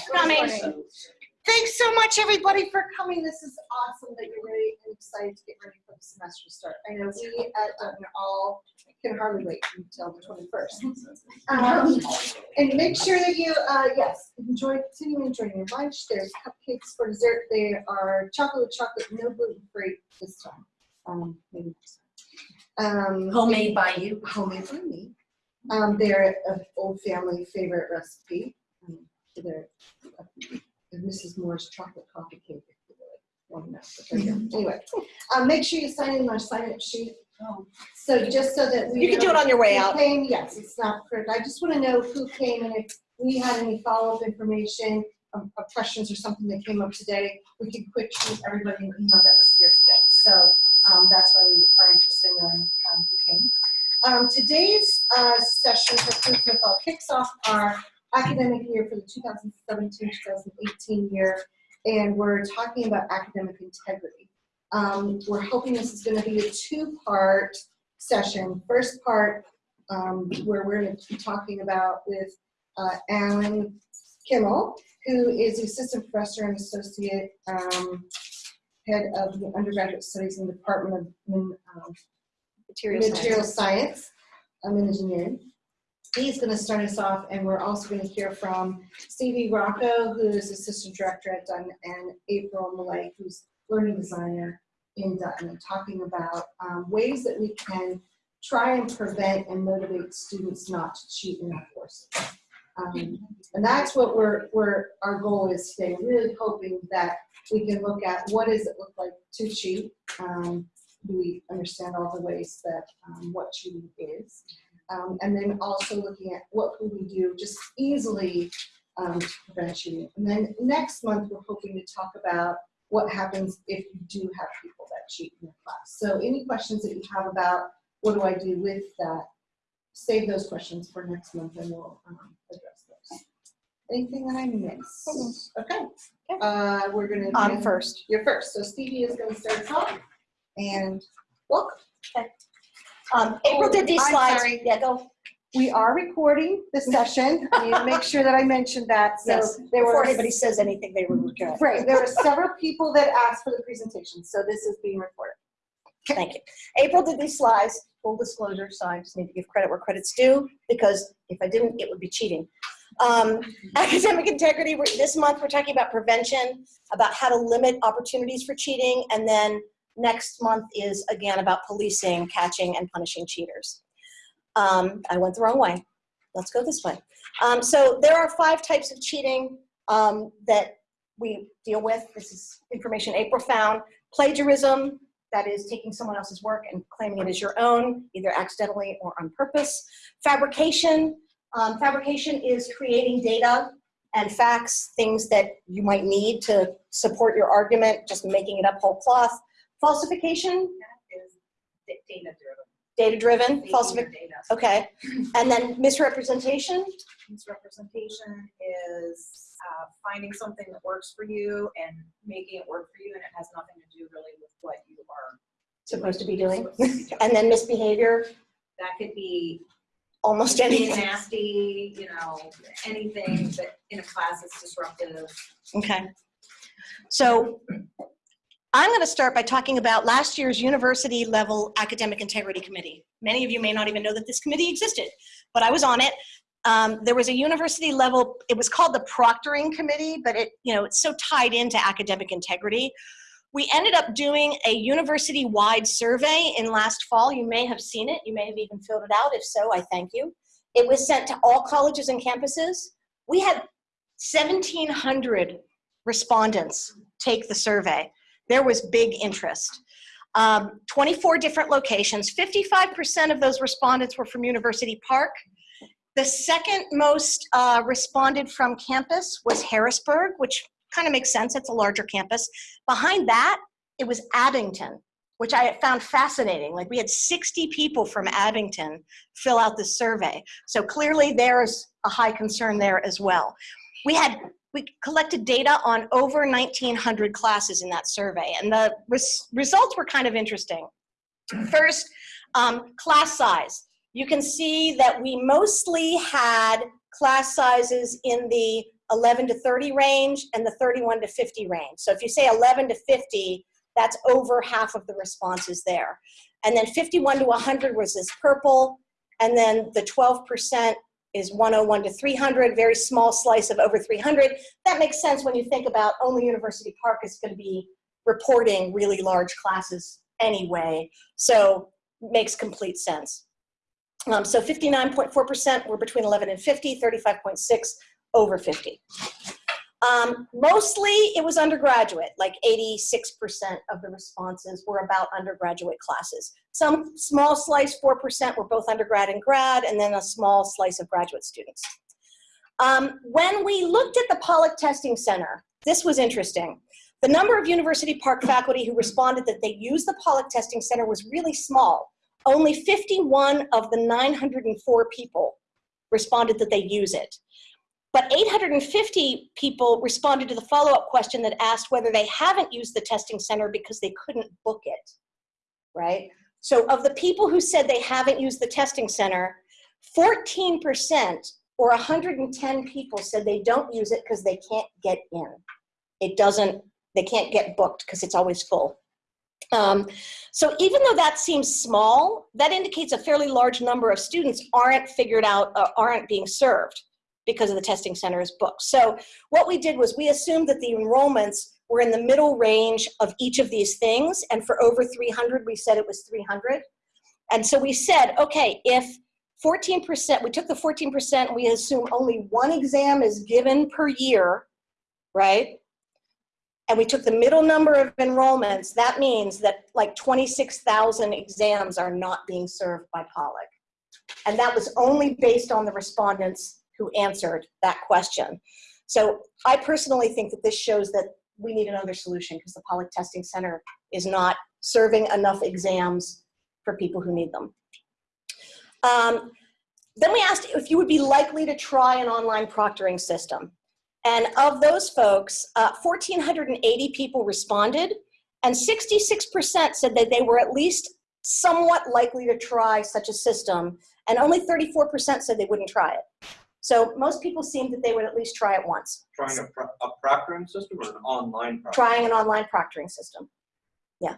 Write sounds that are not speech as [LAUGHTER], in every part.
Thanks for coming. Thanks so much, everybody, for coming. This is awesome that you're ready and excited to get ready for the semester start. I know we at Dutton all can hardly wait until the twenty-first. Um, and make sure that you, uh, yes, enjoy, continue enjoying your lunch. There's cupcakes for dessert. They are chocolate with chocolate, no gluten free this time. Um, maybe next time. Um, Homemade by you. homemade by me. Um, they're an old family favorite recipe. Um, They're uh, Mrs. Moore's chocolate coffee cake. if you really want to know, but there you go. Anyway, um, make sure you sign in our sign-up sheet. So just so that we. You can do it on your way who out. came, yes, it's not correct. I just want to know who came and if we had any follow-up information, um, uh, questions or something that came up today, we can quick shoot everybody an email that was here today. So, um, that's why we are interested in knowing, um, who came. Um, today's, uh, session for Food for kicks off our academic year for the 2017-2018 year, and we're talking about academic integrity. Um, we're hoping this is gonna be a two-part session. First part, um, where we're gonna be talking about with, uh, Alan Kimmel, who is the assistant professor and associate, um, head of the undergraduate studies in the Department of, um, Material material science, I'm an engineer. He's gonna start us off, and we're also gonna hear from Stevie Rocco, who is assistant director at Dutton, and April Malay, who's learning designer in Dutton, and talking about um, ways that we can try and prevent and motivate students not to cheat in our courses. Um, and that's what we're, we're, our goal is today, really hoping that we can look at what does it look like to cheat? Um, we understand all the ways that, um, what cheating is? Um, and then also looking at what can we do just easily, um, to prevent cheating. And then next month, we're hoping to talk about what happens if you do have people that cheat in your class. So any questions that you have about what do I do with that, save those questions for next month and we'll, um, address those. Anything that I missed? Okay, uh, we're gonna. I'm first. You're first, so Stevie is gonna start us off, and welcome. Um, April did these I'm slides. sorry. Yeah, go. We are recording the session, [LAUGHS] I need to make sure that I mentioned that, so Yes. there Before were. anybody says anything, they were good. Right, there were several people that asked for the presentation, so this is being recorded. Thank you. April did these slides, full disclosure, so I just need to give credit where credit's due, because if I didn't, it would be cheating. Um, [LAUGHS] academic integrity, we're- this month, we're talking about prevention, about how to limit opportunities for cheating, and then next month is again about policing, catching, and punishing cheaters. Um, I went the wrong way. Let's go this way. Um, so there are five types of cheating um, that we deal with. This is information April found. Plagiarism, that is taking someone else's work and claiming it as your own, either accidentally or on purpose. Fabrication, um, fabrication is creating data and facts, things that you might need to support your argument, just making it up whole cloth. Falsification, is data driven. data-driven, falsification, Data. okay. And then misrepresentation, Misrepresentation is uh, finding something that works for you and making it work for you, and it has nothing to do really with what you are supposed to be doing. to be doing. And then misbehavior, That could be almost anything. nasty, you know, anything that in a class is disruptive. Okay. So I'm going to start by talking about last year's university level academic integrity committee. Many of you may not even know that this committee existed, but I was on it. Um, there was a university level, it was called the proctoring committee, but it, you know, it's so tied into academic integrity. We ended up doing a university-wide survey in last fall. You may have seen it. You may have even filled it out. If so, I thank you. It was sent to all colleges and campuses. We had 1,700 respondents take the survey. There was big interest. Um, 24 different locations. 55% of those respondents were from University Park. The second most uh, responded from campus was Harrisburg, which kind of makes sense. It's a larger campus. Behind that, it was Abington, which I found fascinating. Like we had 60 people from Abington fill out this survey. So clearly there's a high concern there as well. We had we collected data on over 1,900 classes in that survey, and the res results were kind of interesting. First, um, class size. You can see that we mostly had class sizes in the 11 to 30 range and the 31 to 50 range. So if you say 11 to 50, that's over half of the responses there. And then 51 to 100 was this purple, and then the 12% is 101 to 300, very small slice of over 300. That makes sense when you think about only University Park is going to be reporting really large classes anyway, so makes complete sense. Um, so 59.4% were between 11 and 50, 35.6 over 50. Um, mostly it was undergraduate, like 86% of the responses were about undergraduate classes. Some small slice, 4% were both undergrad and grad, and then a small slice of graduate students. Um, when we looked at the Pollock Testing Center, this was interesting. The number of University Park faculty who responded that they used the Pollock Testing Center was really small. Only 51 of the 904 people responded that they use it. But 850 people responded to the follow-up question that asked whether they haven't used the testing center because they couldn't book it, right? So of the people who said they haven't used the testing center, 14% or 110 people said they don't use it because they can't get in. It doesn't, they can't get booked because it's always full. Um, so even though that seems small, that indicates a fairly large number of students aren't figured out, uh, aren't being served because of the testing center's booked. So what we did was we assumed that the enrollments were in the middle range of each of these things. And for over 300, we said it was 300. And so we said, okay, if 14%, we took the 14% we assume only one exam is given per year, right? And we took the middle number of enrollments, that means that like 26,000 exams are not being served by Pollock. And that was only based on the respondents who answered that question. So I personally think that this shows that we need another solution because the Pollock Testing Center is not serving enough exams for people who need them. Um, then we asked if you would be likely to try an online proctoring system. And of those folks, uh, 1,480 people responded, and 66% said that they were at least somewhat likely to try such a system, and only 34% said they wouldn't try it. So most people seemed that they would at least try it once. Trying a, pro- a proctoring system or an online proctoring? Trying an online proctoring system. Yeah.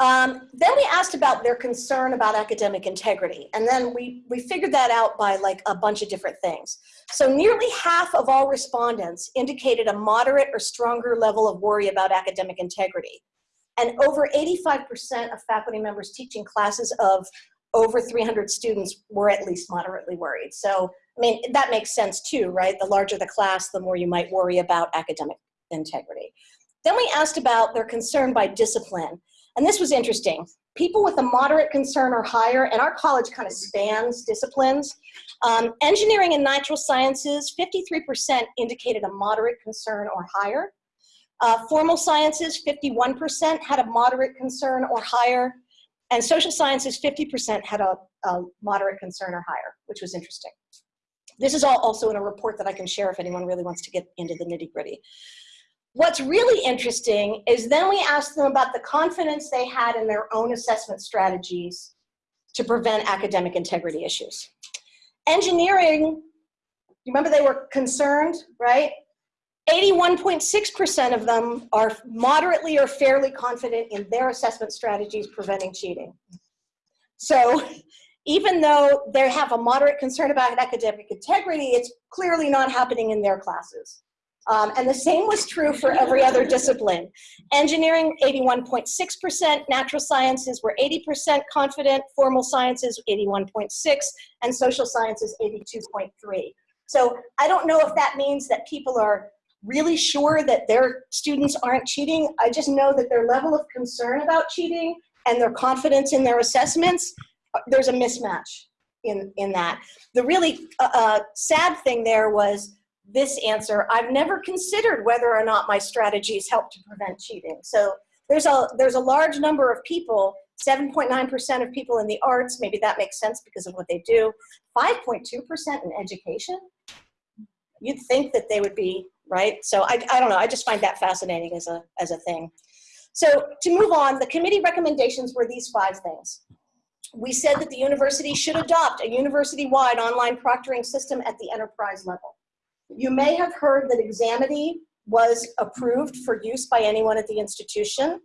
Um, then we asked about their concern about academic integrity. And then we, we figured that out by like a bunch of different things. So nearly half of all respondents indicated a moderate or stronger level of worry about academic integrity. And over 85% of faculty members teaching classes of over 300 students were at least moderately worried. So, I mean, that makes sense too, right? The larger the class, the more you might worry about academic integrity. Then we asked about their concern by discipline. And this was interesting. People with a moderate concern or higher, and our college kind of spans disciplines. Um, engineering and natural sciences, 53% indicated a moderate concern or higher. Uh, formal sciences, 51% had a moderate concern or higher. And social sciences, 50% had a, a, moderate concern or higher, which was interesting. This is all also in a report that I can share if anyone really wants to get into the nitty gritty. What's really interesting is then we asked them about the confidence they had in their own assessment strategies to prevent academic integrity issues. Engineering, you remember they were concerned, right? 81.6% of them are moderately or fairly confident in their assessment strategies preventing cheating. So even though they have a moderate concern about academic integrity, it's clearly not happening in their classes. Um, and the same was true for every other discipline. Engineering, 81.6%, natural sciences were 80% confident, formal sciences, 81.6, and social sciences, 82.3. So I don't know if that means that people are really sure that their students aren't cheating. I just know that their level of concern about cheating and their confidence in their assessments, there's a mismatch in, in that. The really uh, uh, sad thing there was this answer, I've never considered whether or not my strategies help to prevent cheating. So there's a, there's a large number of people, 7.9% of people in the arts, maybe that makes sense because of what they do, 5.2% in education. You'd think that they would be right? So I, I don't know, I just find that fascinating as a, as a thing. So to move on, the committee recommendations were these five things. we said that the university should adopt a university-wide online proctoring system at the enterprise level. You may have heard that Examity was approved for use by anyone at the institution.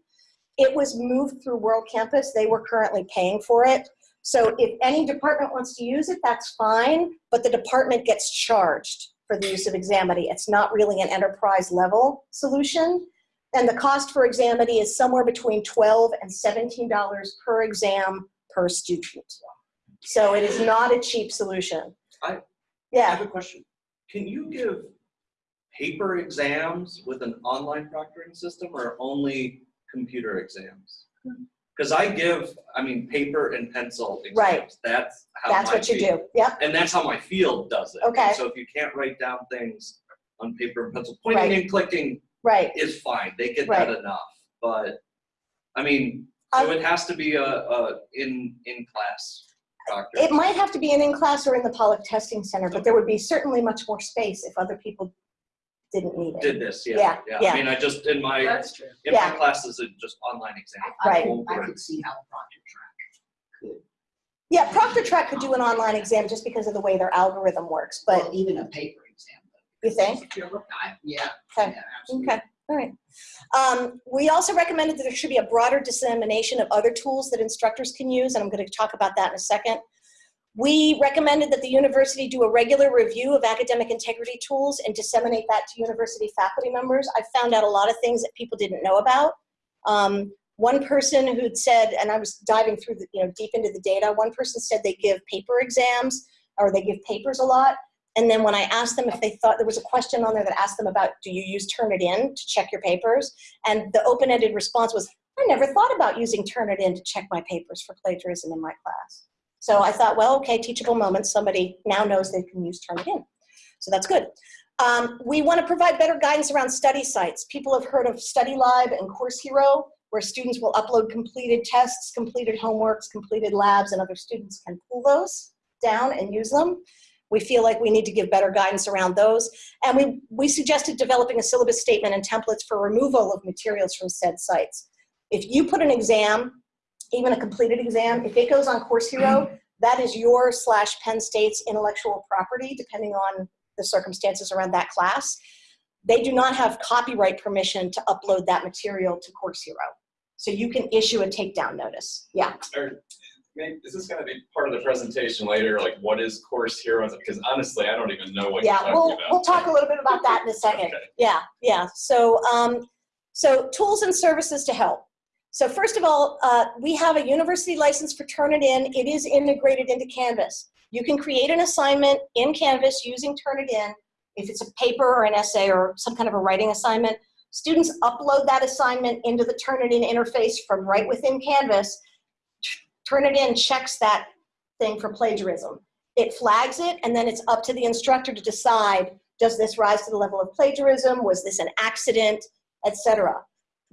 It was moved through World Campus. They were currently paying for it. So if any department wants to use it, that's fine, but the department gets charged for the use of Examity. It's not really an enterprise level solution. And the cost for Examity is somewhere between 12 and $17 per exam per student. So it is not a cheap solution. I- I Yeah, have a question. Can you give paper exams with an online proctoring system or only computer exams? Hmm. Because I give, I mean, paper and pencil exams. Right. That's how that's my what you field- do. Yep, And that's how my field does it. Okay. So if you can't write down things on paper and pencil, pointing and clicking right. is fine. They get that enough. But, I mean, so Um, it has to be a, a in, in-class proctor. It might have to be an in-class or in the Pollock Testing Center, but there would be certainly much more space if other people didn't need it. Did this, Yeah, yeah, yeah. yeah. I mean, I just, in my, That's true. in my Yeah. classes, it's just online exam. I- I Right. could- I could see how a proctor track could, Yeah, Proctor Track could do an online exam just because of the way their algorithm works, but but even a paper exam. you think? I- Yeah. Okay. yeah, absolutely. Okay, all right. Um, we also recommended that there should be a broader dissemination of other tools that instructors can use, and I'm going to talk about that in a second. We recommended that the university do a regular review of academic integrity tools and disseminate that to university faculty members. I found out a lot of things that people didn't know about. Um, one person who'd said, and I was diving through the, you know, deep into the data, one person said they give paper exams or they give papers a lot. And then when I asked them if they thought, there was a question on there that asked them about, do you use Turnitin to check your papers? And the open-ended response was, I never thought about using Turnitin to check my papers for plagiarism in my class. So I thought, well, okay, teachable moment, somebody now knows they can use Turnitin. So that's good. Um, we want to provide better guidance around study sites. People have heard of StudyLib and Course Hero, where students will upload completed tests, completed homeworks, completed labs, and other students can pull those down and use them. We feel like we need to give better guidance around those. And we, we suggested developing a syllabus statement and templates for removal of materials from said sites. If you put an exam, even a completed exam, if it goes on Course Hero, that is your slash Penn State's intellectual property, depending on the circumstances around that class. They do not have copyright permission to upload that material to Course Hero. So you can issue a takedown notice. Yeah. Or, is this gonna be part of the presentation later, like what is Course Hero? Because honestly, I don't even know what you're Yeah, talking we'll, about. we'll talk a little bit about that in a second. Okay. Yeah, yeah. So, um, so tools and services to help. So first of all, uh, we have a university license for Turnitin. It is integrated into Canvas. You can create an assignment in Canvas using Turnitin. If it's a paper or an essay or some kind of a writing assignment, students upload that assignment into the Turnitin interface from right within Canvas. Turnitin checks that thing for plagiarism. It flags it, and then it's up to the instructor to decide, does this rise to the level of plagiarism? Was this an accident, etc.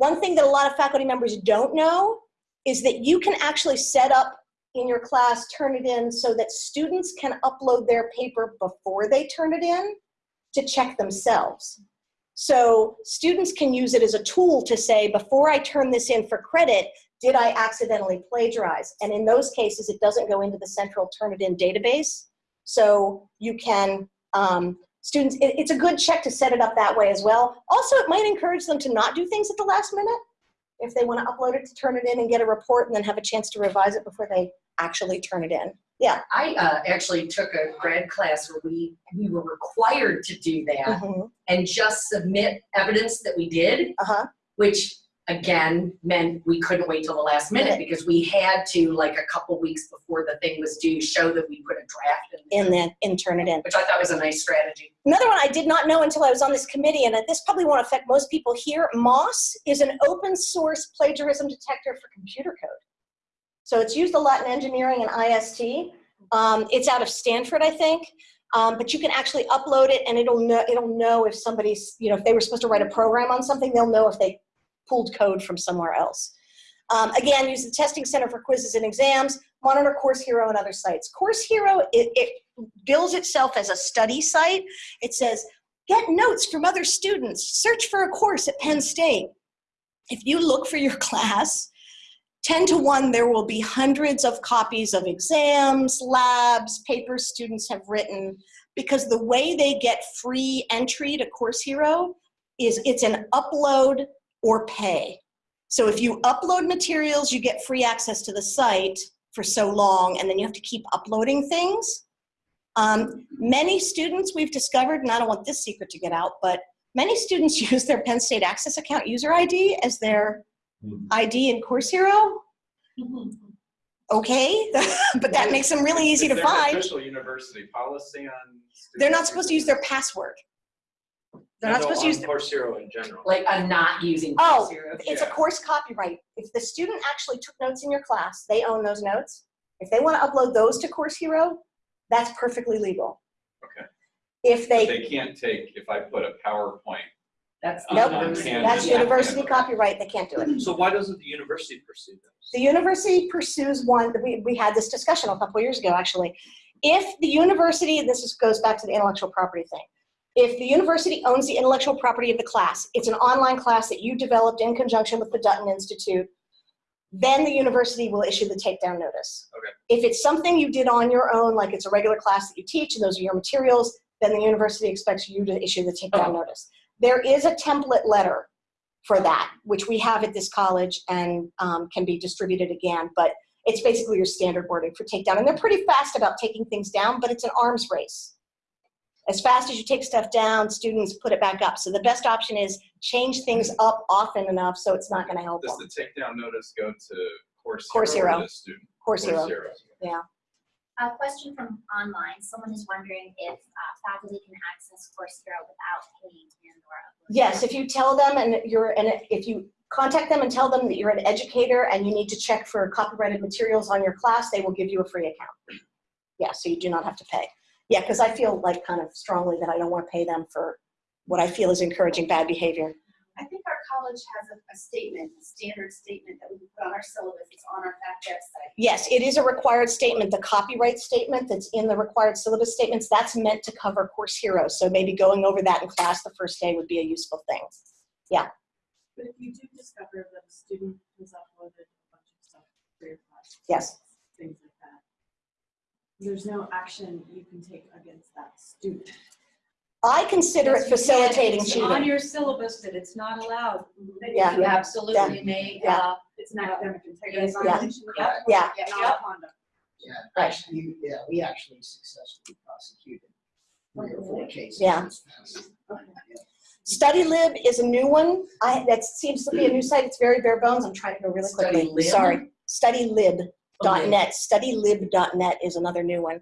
One thing that a lot of faculty members don't know is that you can actually set up in your class, Turnitin so that students can upload their paper before they turn it in to check themselves. So students can use it as a tool to say, before I turn this in for credit, did I accidentally plagiarize? And in those cases, it doesn't go into the central Turnitin database. So you can, um, students, it- it's a good check to set it up that way as well. Also, it might encourage them to not do things at the last minute. If they want to upload it to Turnitin and get a report and then have a chance to revise it before they actually turn it in. Yeah. I uh, actually took a grad class where we, we were required to do that Mhm. and just submit evidence that we did, Uh-huh. which again meant we couldn't wait till the last minute because we had to, like a couple weeks before the thing was due, show that we put a draft in. In then, in Turnitin. Which I thought was a nice strategy. Another one I did not know until I was on this committee, and this probably won't affect most people here. Moss is an open source plagiarism detector for computer code. So it's used a lot in engineering and IST. Um, it's out of Stanford, I think. Um, but you can actually upload it and it'll know, it'll know if somebody's, you know, if they were supposed to write a program on something, they'll know if they pulled code from somewhere else. Um, again, use the Testing Center for quizzes and exams, monitor Course Hero and other sites. Course Hero, it, it bills itself as a study site. It says, get notes from other students, search for a course at Penn State. If you look for your [LAUGHS] class, 10 to 1, there will be hundreds of copies of exams, labs, papers students have written, because the way they get free entry to Course Hero is it's an upload or pay. So if you upload materials, you get free access to the site for so long, and then you have to keep uploading things. Um, many students we've discovered, and I don't want this secret to get out, but many students [LAUGHS] use their Penn State Access account user ID as their ID in Course Hero. Okay, [LAUGHS] but that makes them really easy to Is there an find. official university policy on? They're not supposed to use their password. They're not supposed to use, their- Course Hero in general. Like I'm not using Oh, Course Hero. it's a Yeah. course copyright. If the student actually took notes in your class, they own those notes. If they want to upload those to Course Hero, that's perfectly legal. Okay. If But they, They can't take, if I put a PowerPoint, That's Nope. university. Yeah. that's Yeah. university copyright, they can't do it. So why doesn't the university pursue those? The university pursues one, we, we had this discussion a couple years ago, actually. If the university, this is, goes back to the intellectual property thing. If the university owns the intellectual property of the class, it's an online class that you developed in conjunction with the Dutton Institute, then the university will issue the takedown notice. Okay. If it's something you did on your own, like it's a regular class that you teach and those are your materials, then the university expects you to issue the takedown notice. There is a template letter for that, which we have at this college and um, can be distributed again, but it's basically your standard wording for takedown. And they're pretty fast about taking things down, but it's an arms race. As fast as you take stuff down, students put it back up. So the best option is change things up often enough so it's not gonna help does them. the takedown notice go to Course Course Hero or Hero. the student? Course Hero. Hero. A question from online, someone is wondering if uh, faculty can access Course Hero without paying and or uploading. Yes, if you tell them and you're, and if you contact them and tell them that you're an educator and you need to check for copyrighted materials on your class, they will give you a free account. Yeah, so you do not have to pay. Yeah, because I feel like kind of strongly that I don't want to pay them for what I feel is encouraging bad behavior. I think our college has a, a statement, a standard statement that we put on our syllabus, it's on our fact website. Yes, it is a required statement. The copyright statement that's in the required syllabus statements, that's meant to cover Course heroes. So maybe going over that in class the first day would be a useful thing. Yeah. But if you do discover that a student has uploaded a bunch of stuff for your class. Yes. Things like that. There's no action you can take against that student. I consider it Yes, you can. facilitating It's On cheating. your syllabus that it's not allowed. That Yeah. You absolutely may, Yeah. uh, It's an academic integrity Yes. Yeah. violation. Yep. Yeah, Not conduct. Yeah, Right. actually, yeah, we actually successfully prosecuted three or four cases. Yeah. this past- StudyLib is a new one. I, that seems to be a new site. It's very bare bones. I'm trying to go really quickly. StudyLib? Sorry. StudyLib.net. Okay. StudyLib.net is another new one.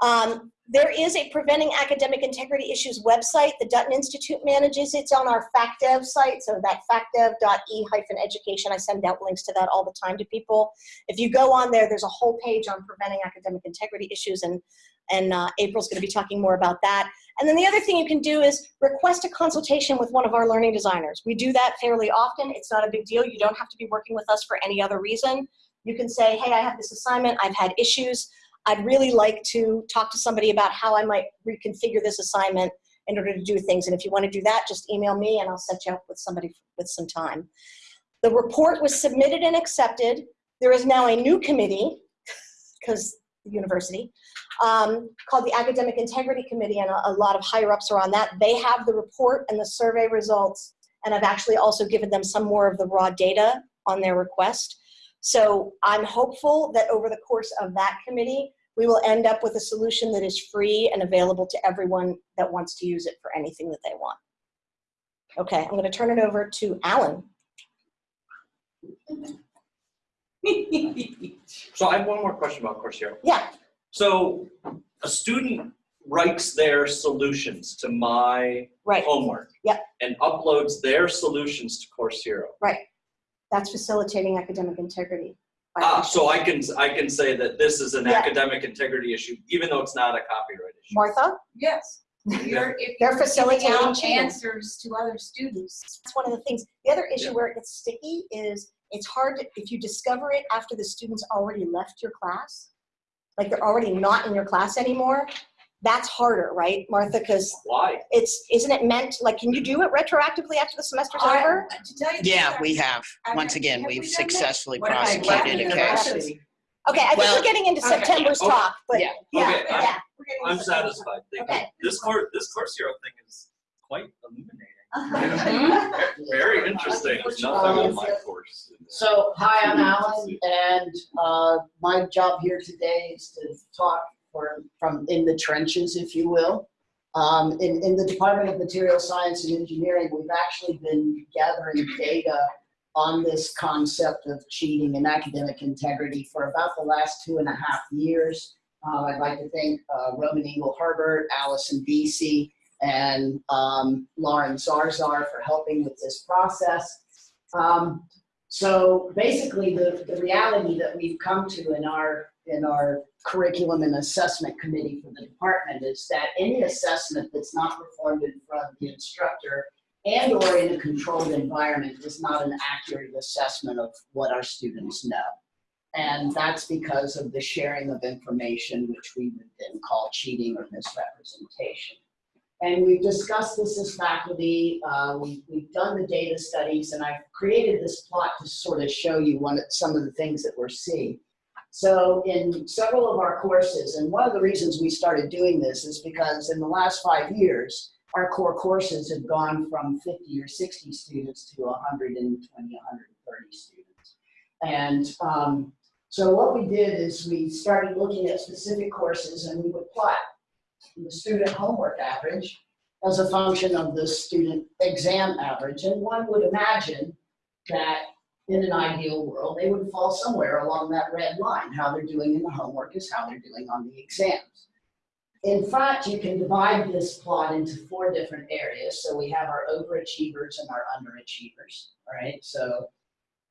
Um, there is a Preventing Academic Integrity Issues website. The Dutton Institute manages. It's on our FacDev site. So that facdev.e-education. I send out links to that all the time to people. If you go on there, there's a whole page on preventing academic integrity issues, and and uh, April's going to be talking more about that. And then the other thing you can do is request a consultation with one of our learning designers. We do that fairly often. It's not a big deal. You don't have to be working with us for any other reason. You can say, hey, I have this assignment. I've had issues. I'd really like to talk to somebody about how I might reconfigure this assignment in order to do things. And if you want to do that, just email me and I'll set you up with somebody with some time. The report was submitted and accepted. There is now a new committee, because the university, um, called the Academic Integrity Committee, and a, a lot of higher ups are on that. They have the report and the survey results, and I've actually also given them some more of the raw data on their request. So I'm hopeful that over the course of that committee, we will end up with a solution that is free and available to everyone that wants to use it for anything that they want. Okay, I'm going to turn it over to Alan. So I have one more question about Course Hero. Yeah, So a student writes their solutions to my right. homework. Yep. And uploads their solutions to Course Hero. That's facilitating academic integrity. Ah, so I can, I can say that this is an Yeah. academic integrity issue, even though it's not a copyright issue. Martha, yes. You're, if They're you're facilitating out answers to other students. that's one of the things. The other issue Yeah. where it gets sticky is it's hard to, if you discover it after the student's already left your class, like they're already not in your class anymore, That's harder, right, Martha? Because Why? it's, isn't it meant, like, can you do it retroactively after the semester's I- over? To tell you Yeah, we have. I Once have- again, have we we've done that? successfly What prosecuted a case. Okay, I think Well- we're getting into Okay. September's Okay. talk, but, Yeah. yeah, Okay, I- yeah. We're getting I'm satisfied. Thank you. Okay. This course, this course hero thing is quite illuminating. [LAUGHS] Very interesting. Nothing on my course. So, hi, I'm Alan, and uh, my job here today is to talk for, from in the trenches, if you will. Um, In, in the Department of Material Science and Engineering, we've actually been gathering data on this concept of cheating and academic integrity for about the last two and a half years. Uh, I'd like to thank uh, Roman Engel-Herbert, Allison Beese, and um, Lauren Zarzar for helping with this process. Um, so basically, the, the reality that we've come to in our, in our curriculum and assessment committee for the department is that any assessment that's not performed in front of the instructor and or in a controlled environment is not an accurate assessment of what our students know. And that's because of the sharing of information, which we would then call cheating or misrepresentation. And we've discussed this as faculty, uh, we, we've done the data studies, and I've created this plot to sort of show you one, some of the things that we're seeing. So in several of our courses, and one of the reasons we started doing this is because in the last five years, our core courses have gone from 50 or 60 students to 120, 130 students. And um, so what we did is we started looking at specific courses and we would plot the student homework average as a function of the student exam average. And one would imagine that in an ideal world, they would fall somewhere along that red line. How they're doing in the homework is how they're doing on the exams. In fact, you can divide this plot into four different areas. So we have our overachievers and our underachievers, all right? So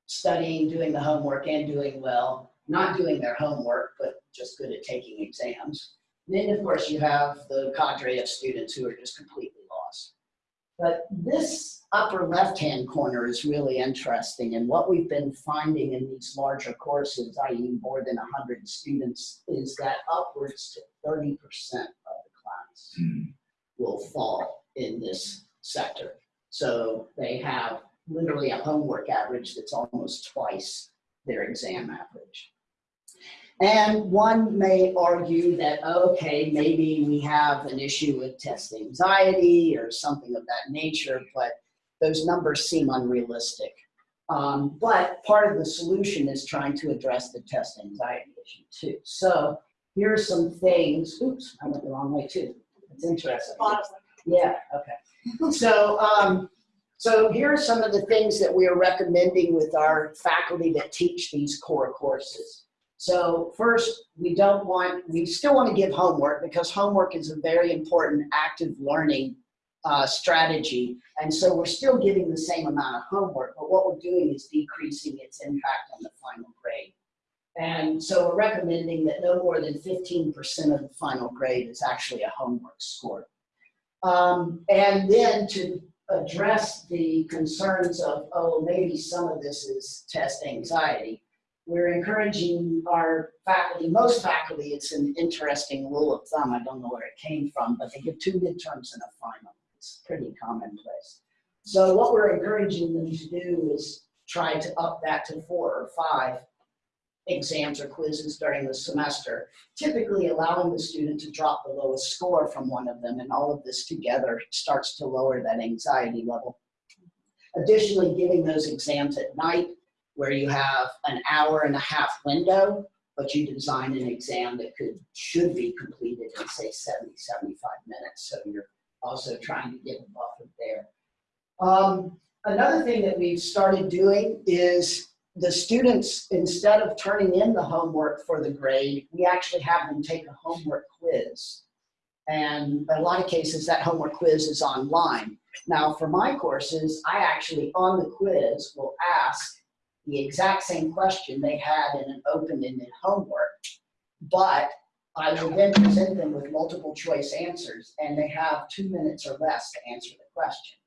studying, doing the homework and doing well, not doing their homework, but just good at taking exams. Then, of course, you have the cadre of students who are just completely. But this upper left-hand corner is really interesting. And what we've been finding in these larger courses, i.e. more than 100 students, is that upwards to 30% of the class hmm. will fall in this sector. So they have literally a homework average that's almost twice their exam average. And one may argue that, okay, maybe we have an issue with test anxiety or something of that nature, but those numbers seem unrealistic. Um, but part of the solution is trying to address the test anxiety issue too. So here are some things, oops, I went the wrong way too. It's interesting. Yeah, okay. So, um, so here are some of the things that we are recommending with our faculty that teach these core courses. So first, we don't want, we still want to give homework because homework is a very important active learning uh, strategy. And so we're still giving the same amount of homework, but what we're doing is decreasing its impact on the final grade. And so we're recommending that no more than 15% of the final grade is actually a homework score. Um, and then to address the concerns of, oh, maybe some of this is test anxiety, we're encouraging our faculty, most faculty, it's an interesting rule of thumb, I don't know where it came from, but they give two midterms and a final. It's pretty commonplace. So what we're encouraging them to do is try to up that to four or five exams or quizzes during the semester, typically allowing the student to drop the lowest score from one of them, and all of this together starts to lower that anxiety level. Additionally, giving those exams at night where you have an hour and a half window, but you design an exam that could, should be completed in say 70, 75 minutes. So you're also trying to get a buffer there. Um, another thing that we've started doing is the students, instead of turning in the homework for the grade, we actually have them take a homework quiz. And in a lot of cases, that homework quiz is online. Now, for my courses, I actually, on the quiz, will ask the exact same question they had in an open-ended homework, but I will then present them with multiple choice answers, and they have two minutes or less to answer the question.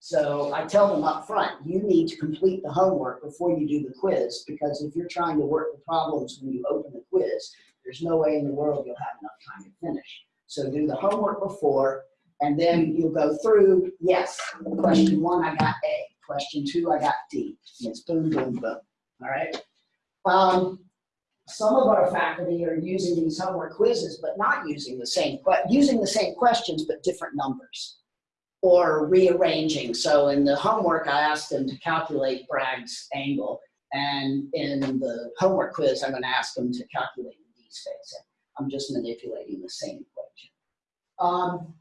So I tell them up front, you need to complete the homework before you do the quiz, because if you're trying to work the problems when you open the quiz, there's no way in the world you'll have enough time to finish. So do the homework before, and then you'll go through, yes, question one, I got A. Question two, I got D. It's boom, boom, boom, all right? Um, some of our faculty are using these homework quizzes, but not using the same, using the same questions, but different numbers. Or rearranging, so in the homework, I asked them to calculate Bragg's angle. And in the homework quiz, I'm gonna ask them to calculate the d-space. I'm just manipulating the same equation. Um,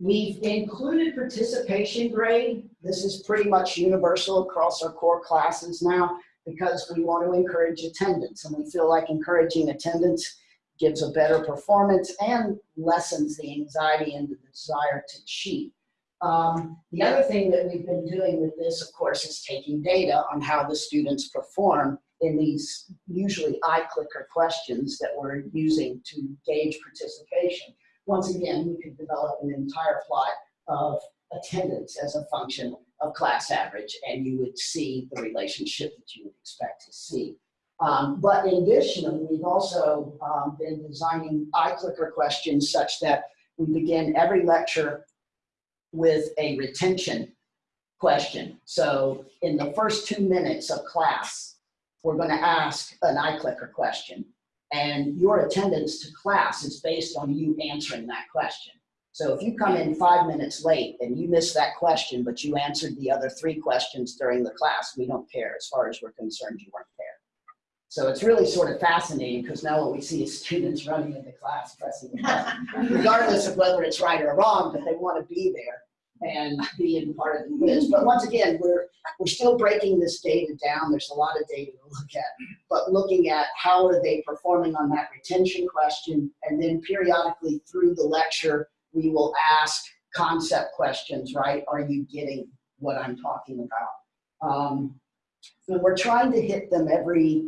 We've included participation grade. This is pretty much universal across our core classes now because we want to encourage attendance and we feel like encouraging attendance gives a better performance and lessens the anxiety and the desire to cheat. Um, the other thing that we've been doing with this, of course, is taking data on how the students perform in these usually iClicker questions that we're using to gauge participation. Once again, we could develop an entire plot of attendance as a function of class average, and you would see the relationship that you would expect to see. Um, but in addition, we've also um, been designing iClicker questions such that we begin every lecture with a retention question. So in the first two minutes of class, we're going to ask an iClicker question. And your attendance to class is based on you answering that question. So if you come in five minutes late and you miss that question, but you answered the other three questions during the class, we don't care. As far as we're concerned, you weren't there. So it's really sort of fascinating because now what we see is students running into class pressing the button, regardless of whether it's right or wrong, but they want to be there and being part of the quiz. But once again, we're, we're still breaking this data down. There's a lot of data to look at, but looking at how are they performing on that retention question, and then periodically through the lecture, we will ask concept questions, right? Are you getting what I'm talking about? Um, and we're trying to hit them every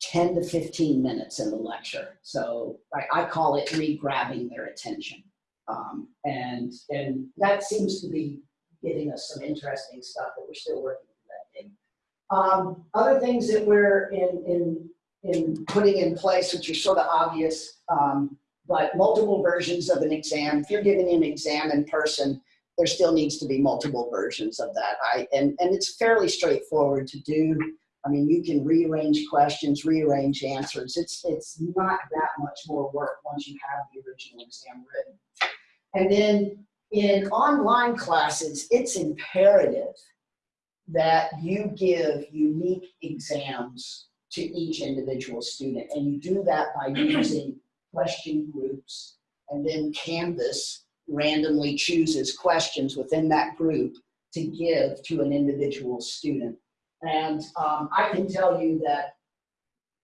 10 to 15 minutes in the lecture. So I, I call it re-grabbing their attention. Um, and, and that seems to be giving us some interesting stuff, but we're still working on that thing. Um, other things that we're in, in, in putting in place, which are sort of obvious, um, but multiple versions of an exam. If you're giving an exam in person, there still needs to be multiple versions of that. I, and, and it's fairly straightforward to do. I mean, you can rearrange questions, rearrange answers. It's, it's not that much more work once you have the original exam written. And then in online classes, it's imperative that you give unique exams to each individual student. And you do that by using question groups. And then Canvas randomly chooses questions within that group to give to an individual student. And um, I can tell you that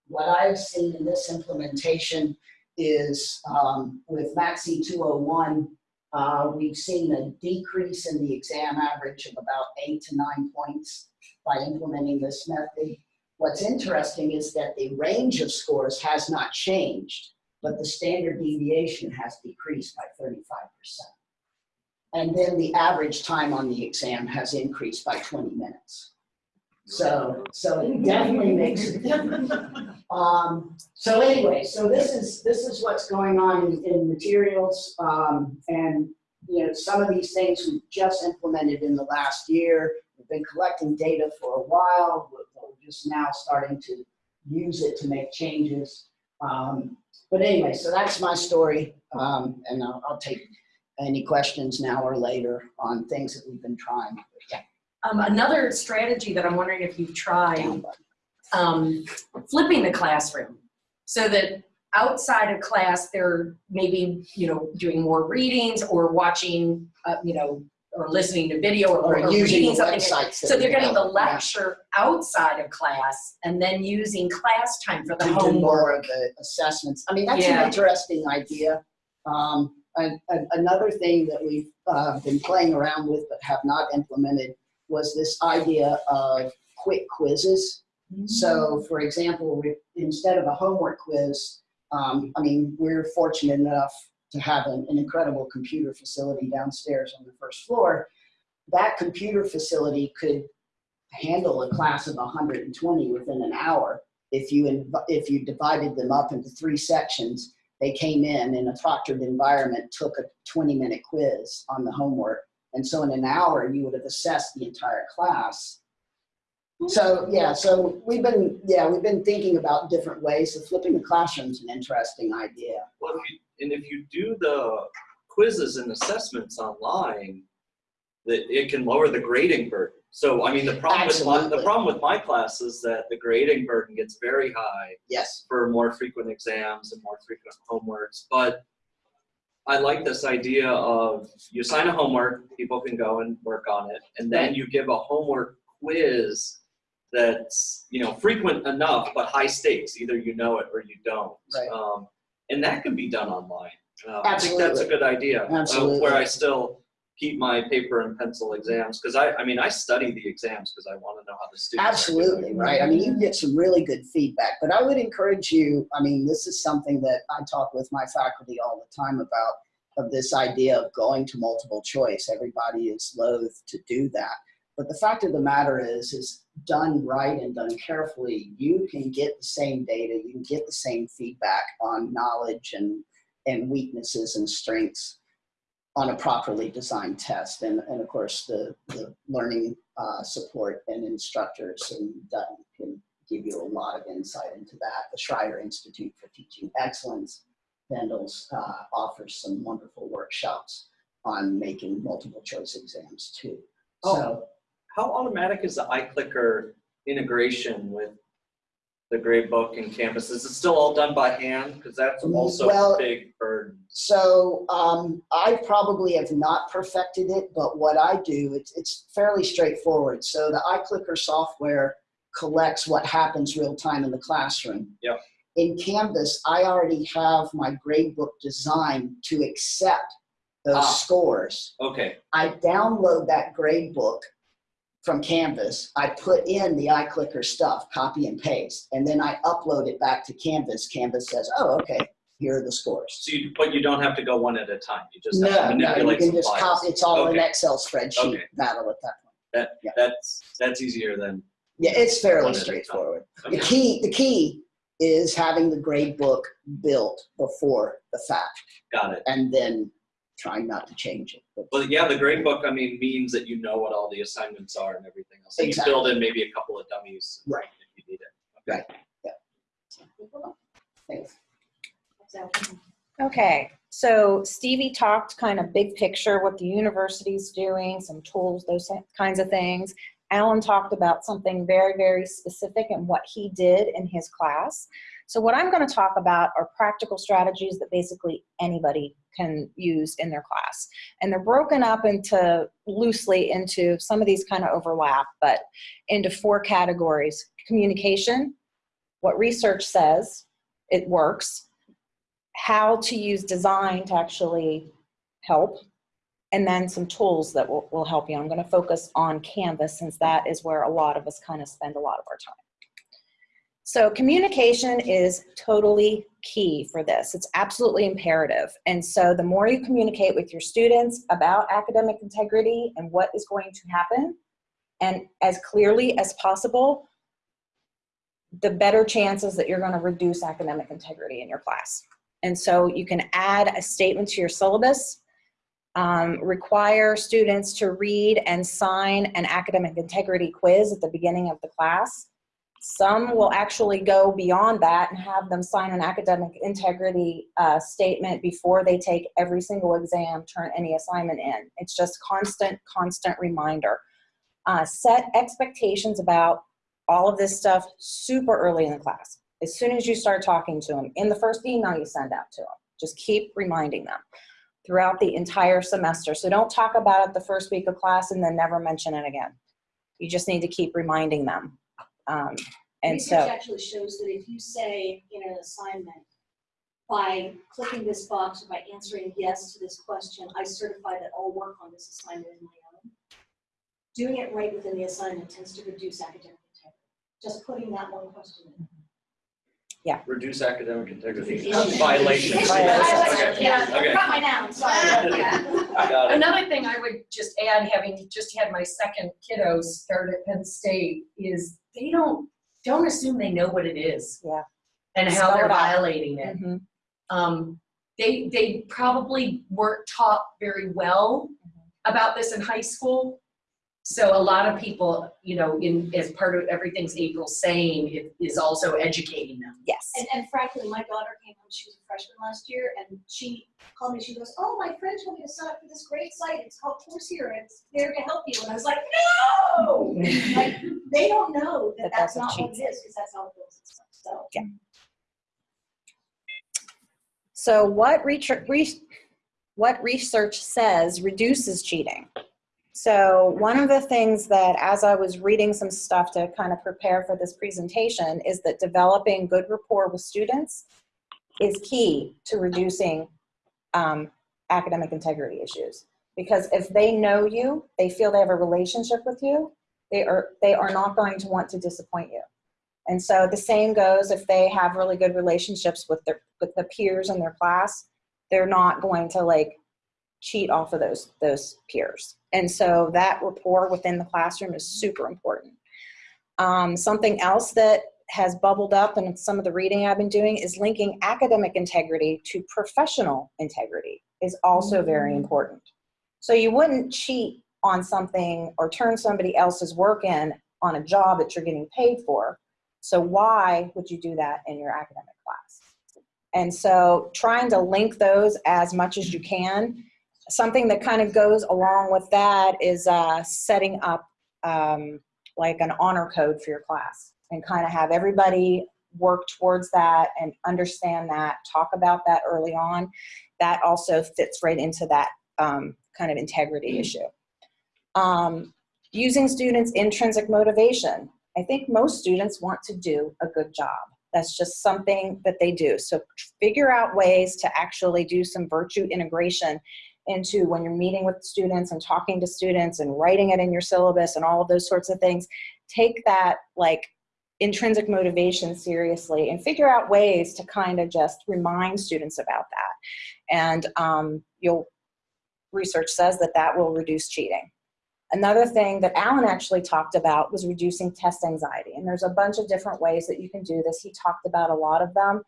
what I've seen in this implementation is um, with MatSE 201, uh, we've seen a decrease in the exam average of about eight to nine points by implementing this method. What's interesting is that the range of scores has not changed, but the standard deviation has decreased by 35%. And then the average time on the exam has increased by 20 minutes. So, so it definitely makes a difference. Um, so anyway, so this is, this is what's going on in, in materials. Um, and, you know, some of these things we've just implemented in the last year. We've been collecting data for a while. We're, we're just now starting to use it to make changes. Um, but anyway, so that's my story. Um, and I'll, I'll take any questions now or later on things that we've been trying. Yeah. Um, another strategy that I'm wondering if you've tried, um, flipping the classroom. So that outside of class, they're maybe, you know, doing more readings or watching, uh, you know, or listening to video or, Or or using reading something. So they're getting the have, yeah. lecture outside of class and then using class time for the to do more homework. of the assessments. I mean, that's Yeah. an interesting idea. Um, and, and another thing that we've uh, been playing around with but have not implemented was this idea of quick quizzes. So, for example, we, instead of a homework quiz, um, I mean, we're fortunate enough to have an, an incredible computer facility downstairs on the first floor. That computer facility could handle a class of 120 within an hour if you if you divided them up into three sections they came in in a proctored environment, took a 20 minute quiz on the homework. And so in an hour, you would have assessed the entire class. Hmm. So, yeah, so we've been, yeah, we've been thinking about different ways. So flipping the classroom is an interesting idea. Well, if you, and if you do the quizzes and assessments online, that it can lower the grading burden. So, I mean, the problem with my, the problem with my class is that the grading burden gets very high Yes. for more frequent exams and more frequent homeworks. But I like this idea of you assign a homework, people can go and work on it, and then you give a homework quiz that's you know frequent enough but high stakes. Either you know it or you don't. Right. Um, and that can be done online. Uh, I think that's a good idea. uh, where I still keep my paper and pencil exams because I, I mean, I study the exams because I want to know how the students. Absolutely, right? I mean, you get some really good feedback, but I would encourage you, I mean, this is something that I talk with my faculty all the time about, of this idea of going to multiple choice. Everybody is loath to do that. But the fact of the matter is, is done right and done carefully, you can get the same data, you can get the same feedback on knowledge and, and weaknesses and strengths on a properly designed test. And, and of course, the, the learning uh, support and instructors and Dutton can give you a lot of insight into that. The Schreyer Institute for Teaching Excellence, Vandals, uh, offers some wonderful workshops on making multiple choice exams too. So, How automatic is the iClicker integration with the gradebook and Canvas? Is it still all done by hand? Because that's also Well- a big burden. So um, I probably have not perfected it, but what I do, it's, it's fairly straightforward. So the iClicker software collects what happens real time in the classroom. Yep. In Canvas, I already have my gradebook designed to accept those Ah. scores. Okay, I download that gradebook from Canvas. I put in the iClicker stuff, copy and paste, and then I upload it back to Canvas. Canvas says, oh, okay, here are the scores. so you, but you don't have to go one at a time. You just have No, to no, you manipulate can some just files. copy, it's all an Okay. Excel spreadsheet Okay. battle at that point. Yeah. That's, that's easier than, Yeah, it's fairly One at a time. straightforward. The okay. key, the key is having the grade book built before the fact got it. and then trying not to change it. But But yeah, the grade book, I mean, means that you know what all the assignments are and everything else. And you Exactly. build in maybe a couple of dummies. Right. If you need it. Okay. Thanks. Okay, so Stevie talked kind of big picture, what the university's doing, some tools, those kinds of things. Alan talked about something very, very specific and what he did in his class. So what I'm going to talk about are practical strategies that basically anybody can use in their class. And they're broken up into loosely into some of these kind of overlap, but into four categories. Communication, what research says, it works how to use design to actually help, and then some tools that will, will help you. I'm going to focus on Canvas since that is where a lot of us kind of spend a lot of our time. So communication is totally key for this. It's absolutely imperative. And so the more you communicate with your students about academic integrity and what is going to happen, and as clearly as possible, the better chances that you're going to reduce academic integrity in your class. And so you can add a statement to your syllabus, um, require students to read and sign an academic integrity quiz at the beginning of the class. Some will actually go beyond that and have them sign an academic integrity uh, statement before they take every single exam, turn any assignment in. It's just constant, constant reminder. Uh, set expectations about all of this stuff super early in the class as soon as you start talking to them in the first email you send out to them just keep reminding them throughout the entire semester so don't talk about it the first week of class and then never mention it again you just need to keep reminding them um, and Research so actually shows that if you say in an assignment, by clicking this box or by answering yes to this question, I certify that I'll work on this assignment is my own. Doing it right within the assignment tends to reduce academic integrity. Just putting that one question in. Reduce academic integrity. Okay. Violation. Okay, Yeah, okay. got my noun, sorry. [LAUGHS] Got it. Another thing I would just add, having just had my second kiddos start at Penn State, is they don't, don't assume they know what it is. Yeah. And how Spell they're it violating it. Mhm. um, they, they probably weren't taught very well about this in high school. So a lot of people, you know, in, as part of everything's April saying, it is also educating them. Yes. And, and frankly, my daughter came home, she was a freshman last year, and she called me, she goes, oh, my friend told me to sign up for this great site, it's called Course Coursera, it's there to help you, and I was like, no! [LAUGHS] Like, they don't know that That that's that's a not what it is, because that's how it goes and stuff, so. So what research, what research says reduces cheating? So one of the things that as I was reading some stuff to kind of prepare for this presentation is that developing good rapport with students is key to reducing um, academic integrity issues. Because if they know you, they feel they have a relationship with you, they are, they are not going to want to disappoint you. And so the same goes if they have really good relationships with their with the peers in their class, they're not going to like cheat off of those those peers. And so that rapport within the classroom is super important. Um, something else that has bubbled up in some of the reading I've been doing is linking academic integrity to professional integrity is also very important. So you wouldn't cheat on something or turn somebody else's work in on a job that you're getting paid for. So why would you do that in your academic class? And so trying to link those as much as you can. Something that kind of goes along with that is uh, setting up um, like an honor code for your class and kind of have everybody work towards that and understand that, talk about that early on. That also fits right into that um, kind of integrity issue. Um, using students' intrinsic motivation. I think most students want to do a good job. That's just something that they do. So figure out ways to actually do some virtue integration into when you're meeting with students and talking to students and writing it in your syllabus and all of those sorts of things. Take that like intrinsic motivation seriously and figure out ways to kind of just remind students about that. And um, you'll, research says that that will reduce cheating. Another thing that Alan actually talked about was reducing test anxiety. And there's a bunch of different ways that you can do this. He talked about a lot of them.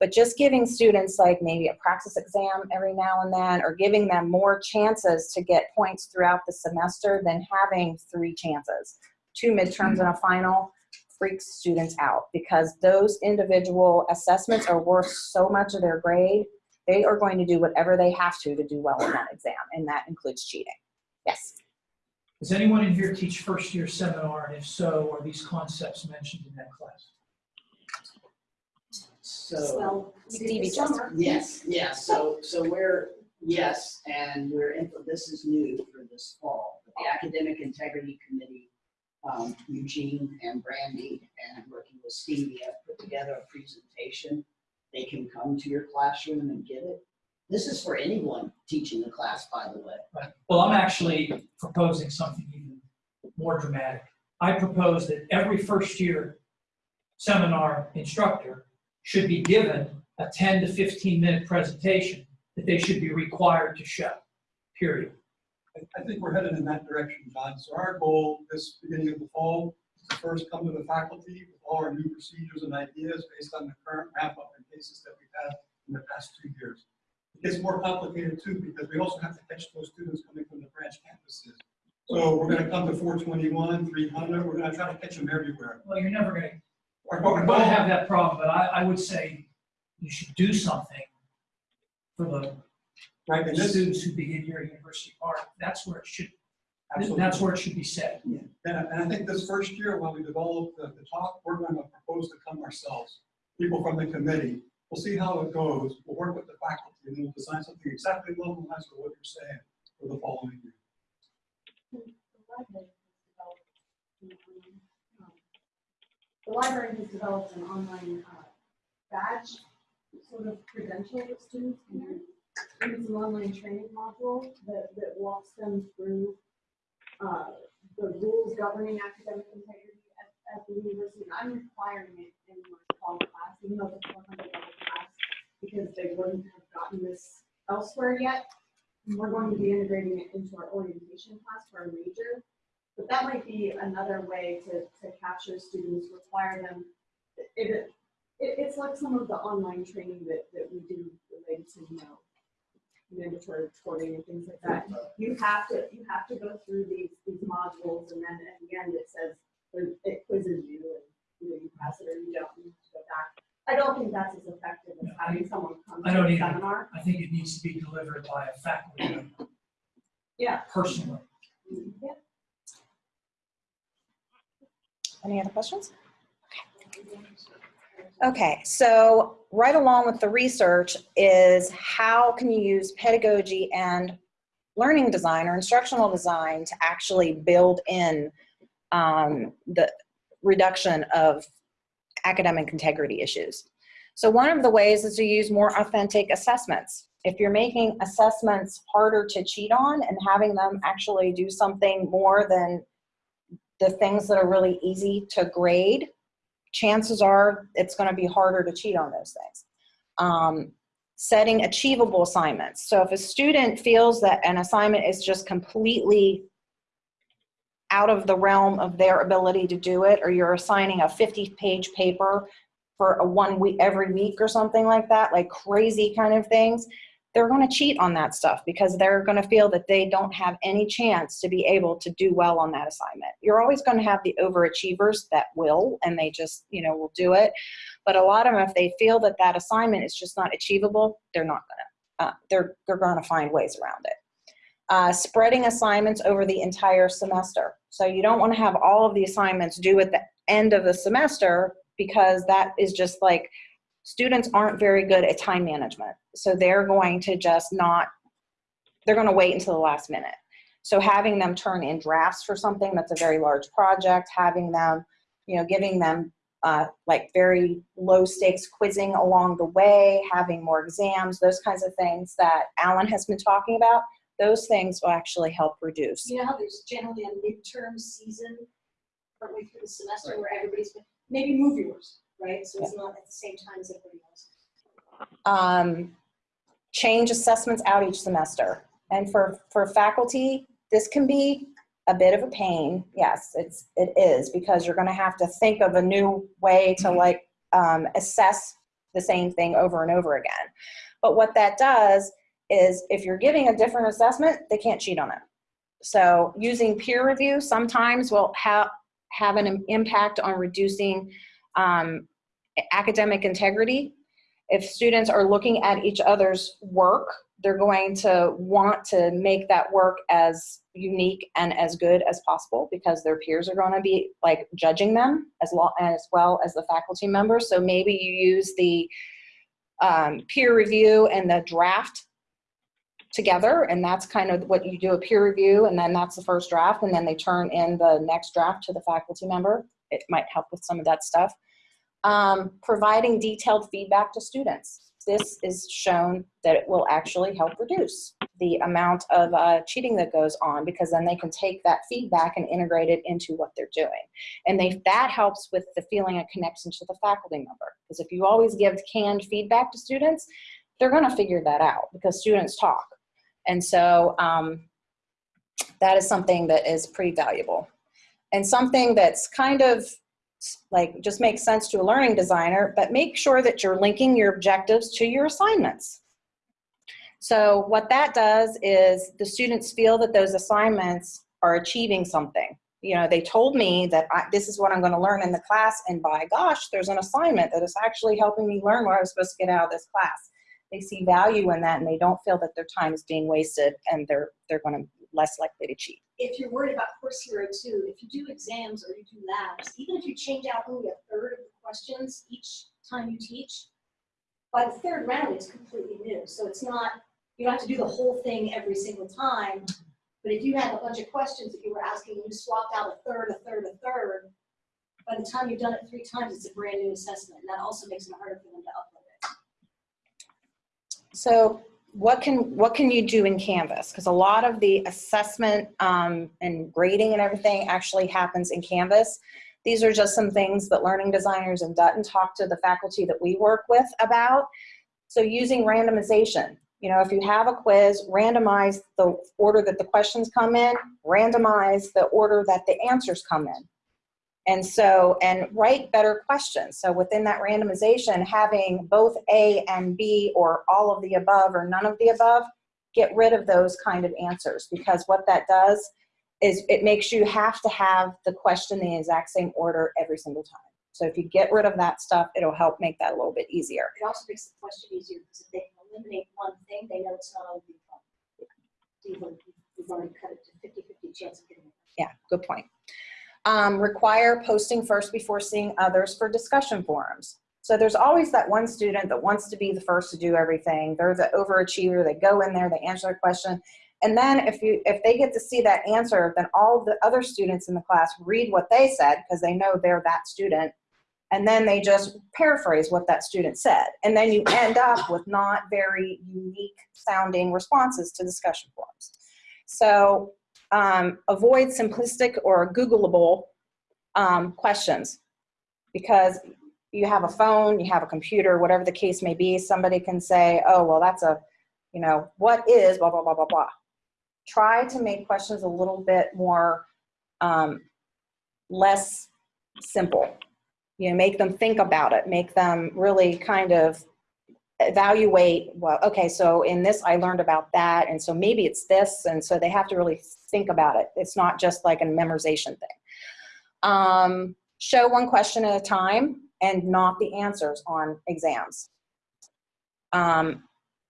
But just giving students like maybe a practice exam every now and then or giving them more chances to get points throughout the semester than having three chances. Two midterms and a final freaks students out because those individual assessments are worth so much of their grade. They are going to do whatever they have to to do well in that exam, and that includes cheating. Yes. Does anyone in here teach first year seminar? And if so, are these concepts mentioned in that class? So, Well, we did Stevie this just- summer. yes, yes, so, so we're, yes, and we're, in- this is new for this fall. The Academic Integrity Committee, um, Eugene and Brandy, and working with Stevie, have put together a presentation. They can come to your classroom and get it. This is for anyone teaching the class, by the way. Right. Well, I'm actually proposing something even more dramatic. I propose that every first year seminar instructor should be given a 10 to 15 minute presentation that they should be required to show, period. I, think we're headed in that direction, John. So our goal this beginning of the fall is to first come to the faculty with all our new procedures and ideas based on the current wrap-up and cases that we've had in the past two years. It gets more complicated too, because we also have to catch those students coming from the branch campuses. So we're come to four twenty-one, three hundred, we're gonna try to catch them everywhere. Well, you're never gonna, Our you're goal- gonna have that problem, but I, I would say you should do something for the Right, and this, students who begin here at University Park. That's where it should, absolutely. that's where it should be set. And, and I think this first year, when we develop the, the talk, we're going to propose to come ourselves, people from the committee. We'll see how it goes. We'll work with the faculty and then we'll design something exactly along the lines of what you're saying for the following year. The library has developed an online uh, badge sort of credential that students can use. And It's an online training module that, that walks them through uh, the rules governing academic integrity at, at the university. And I'm requiring it in my fall class, even though it's a 400 level class, because they wouldn't have gotten this elsewhere yet. We're going to be integrating it into our orientation class for our major. But that might be another way to, to capture students, require them, it, it, it- it's like some of the online training that, that we do related to, you know, mandatory reporting and things like that. You have to, you have to go through these, these modules and then at the end it says, it quizzes you and, you know, you pass it or you don't, you have to go back. I don't think that's as effective as having someone come I to don't a either. seminar. I think it needs to be delivered by a faculty member Yeah. personally. Any other questions? Okay, so right along with the research is how can you use pedagogy and learning design or instructional design to actually build in um, the reduction of academic integrity issues. So one of the ways is to use more authentic assessments. If you're making assessments harder to cheat on and having them actually do something more than the things that are really easy to grade, chances are it's going to be harder to cheat on those things. Um, setting achievable assignments. So if a student feels that an assignment is just completely out of the realm of their ability to do it, or you're assigning a 50 page paper for a one week, every week or something like that, like crazy kind of things, they're going to cheat on that stuff because they're going to feel that they don't have any chance to be able to do well on that assignment. You're always going to have the overachievers that will, and they just, you know, will do it. But a lot of them, if they feel that that assignment is just not achievable, they're not going to. Uh, they're they're going to find ways around it. Uh, spreading assignments over the entire semester. So you don't want to have all of the assignments due at the end of the semester because that is just like students aren't very good at time management. So they're going to just not, they're going to wait until the last minute. So having them turn in drafts for something that's a very large project, having them, you know, giving them uh, like very low stakes quizzing along the way, having more exams, those kinds of things that Alan has been talking about, those things will actually help reduce. You know how there's generally a midterm season partway through the semester where everybody's, maybe move yours, right? So it's not at the same time as everybody else. um, change assessments out each semester. And for, for faculty, this can be a bit of a pain. Yes, it's, it is, because you're gonna have to think of a new way to like um, assess the same thing over and over again. But what that does is if you're giving a different assessment, they can't cheat on it. So using peer review sometimes will have, have an impact on reducing um, academic integrity if students are looking at each other's work, they're going to want to make that work as unique and as good as possible because their peers are going to be like judging them as well as well as the faculty members. So maybe you use the um, peer review and the draft together and that's kind of what you do a peer review and then that's the first draft and then they turn in the next draft to the faculty member. It might help with some of that stuff. Um, providing detailed feedback to students. This is shown that it will actually help reduce the amount of uh, cheating that goes on because then they can take that feedback and integrate it into what they're doing. And they, that helps with the feeling of connection to the faculty member. Because if you always give canned feedback to students, they're gonna figure that out because students talk. And so um, that is something that is pretty valuable. And something that's kind of like just makes sense to a learning designer, but make sure that you're linking your objectives to your assignments. So what that does is the students feel that those assignments are achieving something. You know, they told me that I, this is what I'm going to learn in the class, and by gosh, there's an assignment that is actually helping me learn what I was supposed to get out of this class. They see value in that, and they don't feel that their time is being wasted, and they're they're going to less likely to cheat. If you're worried about Course Hero two, if you do exams or you do labs, even if you change out only a third of the questions each time you teach, by the third round, it's completely new. So it's not, you don't have to do the whole thing every single time. But if you have a bunch of questions that you were asking, and you swapped out a third, a third, a third, by the time you've done it three times, it's a brand new assessment. And that also makes it harder for them to upload it. So what can what can you do in Canvas? Because a lot of the assessment um, and grading and everything actually happens in Canvas. These are just some things that learning designers in Dutton talk to the faculty that we work with about. So using randomization. You know, if you have a quiz, randomize the order that the questions come in, randomize the order that the answers come in. And so, and write better questions. So within that randomization, having both A and B or all of the above or none of the above, get rid of those kind of answers because what that does is it makes you have to have the question in the exact same order every single time. So if you get rid of that stuff, it'll help make that a little bit easier. It also makes the question easier because if they eliminate one thing, they know it's not on the. You've already- you've already cut it to 50-50 chance of getting it. Yeah, good point. Um, require posting first before seeing others for discussion forums. So there's always that one student that wants to be the first to do everything. They're the overachiever. They go in there, they answer a question. And then if you if they get to see that answer, then all the other students in the class read what they said because they know they're that student. And then they just paraphrase what that student said. And then you end up with not very unique sounding responses to discussion forums. So um, avoid simplistic or Googleable um, questions because you have a phone, you have a computer, whatever the case may be, somebody can say, oh, well, that's a, you know, what is blah, blah, blah, blah, blah. Try to make questions a little bit more, um, less simple. You know, make them think about it, make them really kind of evaluate, well, okay, so in this I learned about that, and so maybe it's this, and so they have to really think about it. It's not just like a memorization thing. Um, show one question at a time and not the answers on exams. Um,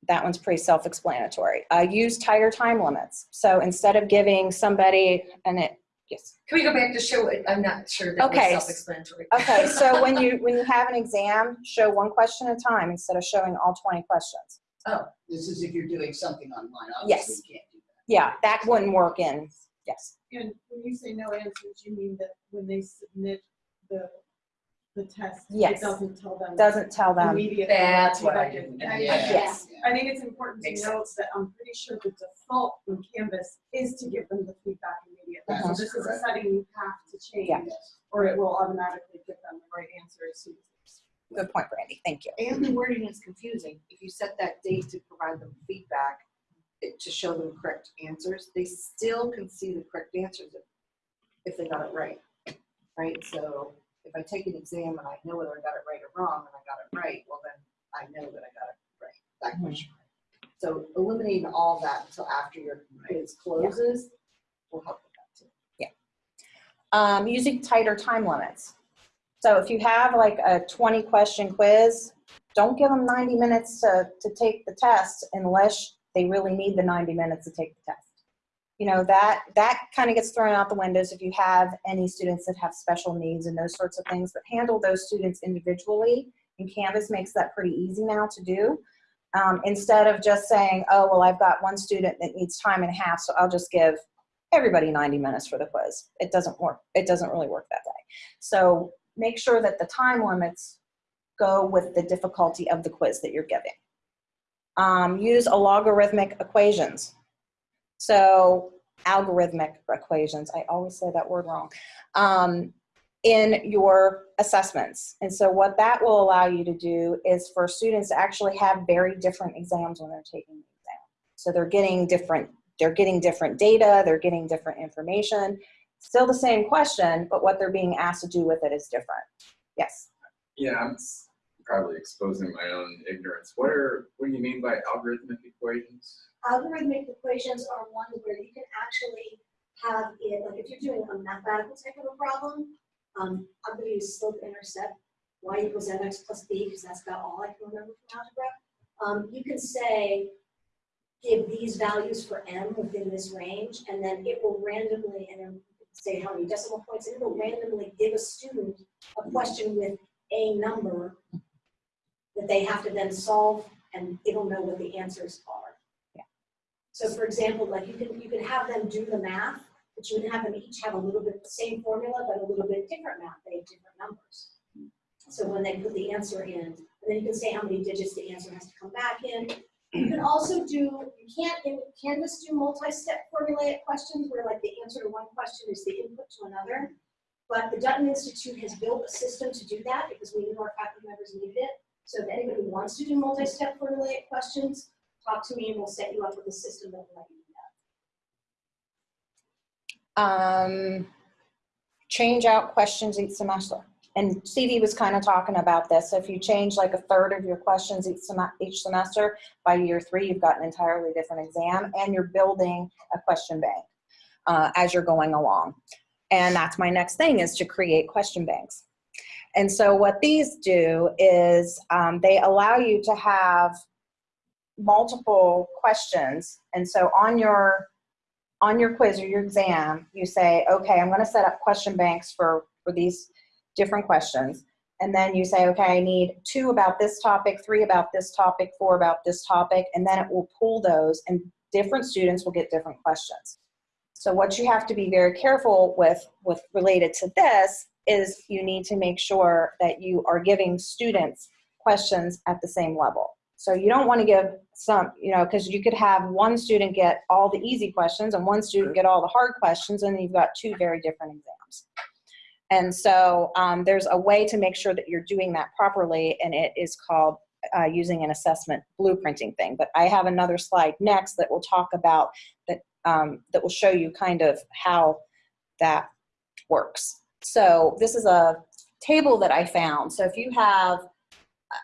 that one's pretty self-explanatory. Uh, use tighter time limits. So instead of giving somebody, it, yes. Can we go back to show, it? I'm not sure that was Okay. self-explanatory. Okay, [LAUGHS] so when you, when you have an exam, show one question at a time instead of showing all 20 questions. Oh. This is if you're doing something online, Yes. you can't do that. Yeah, that wouldn't work in, yes. And when you say no answers, you mean that when they submit the, the test, Yes. it doesn't tell them. Doesn't tell them. Immediately. That's what I didn't. I- Yes. I think it's important to Makes note that I'm pretty sure the default in Canvas is to give them the feedback immediately. So Uh-huh. this is a setting you have to change, Yeah. or it will automatically give them the right answer as soon as. Good point, Brandy, thank you. And the wording is confusing. If you set that date to provide them feedback, it- to show them correct answers, they still can see the correct answers if, if they got it right. Right, so if I take an exam and I know whether I got it right or wrong, and I got it right, well then I know that I got it right, that question. So eliminating all that until after your quiz closes will help with that too. Um, using tighter time limits. So if you have like a 20 question quiz, don't give them 90 minutes to, to take the test unless they really need the 90 minutes to take the test. You know, that, that kind of gets thrown out the windows if you have any students that have special needs and those sorts of things, but handle those students individually. And Canvas makes that pretty easy now to do. Um, instead of just saying, oh, well, I've got one student that needs time and a half, so I'll just give everybody 90 minutes for the quiz. It doesn't work. It doesn't really work that way. So make sure that the time limits go with the difficulty of the quiz that you're giving. Um, use a logarithmic equations. So algorithmic equations, I always say that word wrong, um, in your assessments. And so what that will allow you to do is for students to actually have very different exams when they're taking the exam. So they're getting different, they're getting different data, they're getting different information. Still the same question, but what they're being asked to do with it is different. Yes. Yeah, I'm probably exposing my own ignorance. What are, what do you mean by algorithmic equations? Algorithmic equations are ones where you can actually have it, like if you're doing a mathematical type of a problem, um, I'm gonna use slope intercept, y equals mx plus b, because that's about all I can remember from algebra. Um, you can say, give these values for m within this range, and then it will randomly, and then say how many decimal points, and it will randomly give a student a question with a number that they have to then solve, and it'll know what the answers are. So for example, like you can, you can have them do the math, but you can have them each have a little bit, the same formula, but a little bit different math, they have different numbers. So when they put the answer in, and then you can say how many digits the answer has to come back in. You can also do, you can't in Canvas do multi-step formulaic questions where like the answer to one question is the input to another. But the Dutton Institute has built a system to do that because we knew our faculty members needed it. So if anybody wants to do multi-step formulaic questions, talk to me and we'll set you up with a system that will let you do that. Um, change out questions each semester. And Stevie was kind of talking about this. So if you change like a third of your questions each, sem- each semester, by year three, you've got an entirely different exam and you're building a question bank uh, as you're going along. And that's my next thing is to create question banks. And so what these do is um, they allow you to have multiple questions. And so on your on your quiz or your exam, you say, okay, I'm going to set up question banks for for these different questions. And then you say, okay, I need two about this topic, three about this topic, four about this topic, and then it will pull those and different students will get different questions. So what you have to be very careful with, with related to this is you need to make sure that you are giving students questions at the same level. So you don't want to give some, you know, because you could have one student get all the easy questions and one student get all the hard questions, and you've got two very different exams. And so um, there's a way to make sure that you're doing that properly, and it is called uh, using an assessment blueprinting thing. But I have another slide next that will talk about that, um, that will show you kind of how that works. So this is a table that I found. So if you have